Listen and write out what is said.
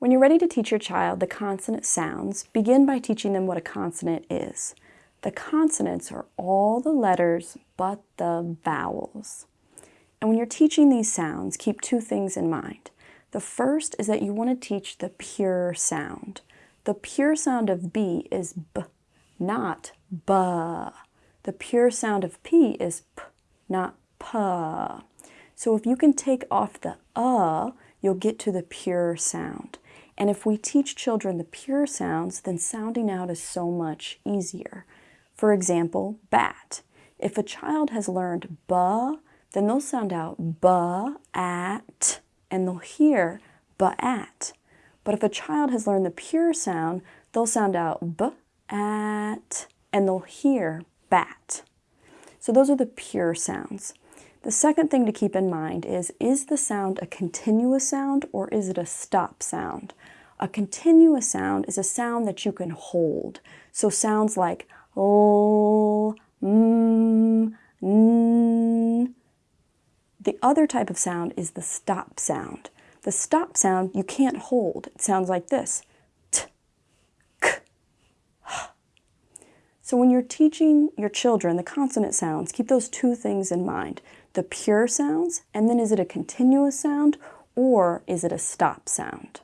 When you're ready to teach your child the consonant sounds, begin by teaching them what a consonant is. The consonants are all the letters but the vowels. And when you're teaching these sounds, keep two things in mind. The first is that you want to teach the pure sound. The pure sound of B is B, not B. The pure sound of P is P, not P. So if you can take off the uh, you'll get to the pure sound. And if we teach children the pure sounds, then sounding out is so much easier. For example, bat. If a child has learned ba, then they'll sound out ba, at, and they'll hear ba, at. But if a child has learned the pure sound, they'll sound out b, at, and they'll hear bat. So those are the pure sounds. The second thing to keep in mind is, is the sound a continuous sound or is it a stop sound? A continuous sound is a sound that you can hold. So sounds like l, m, n. The other type of sound is the stop sound. The stop sound you can't hold. It sounds like this. So when you're teaching your children the consonant sounds, keep those two things in mind. The pure sounds, and then is it a continuous sound or is it a stop sound?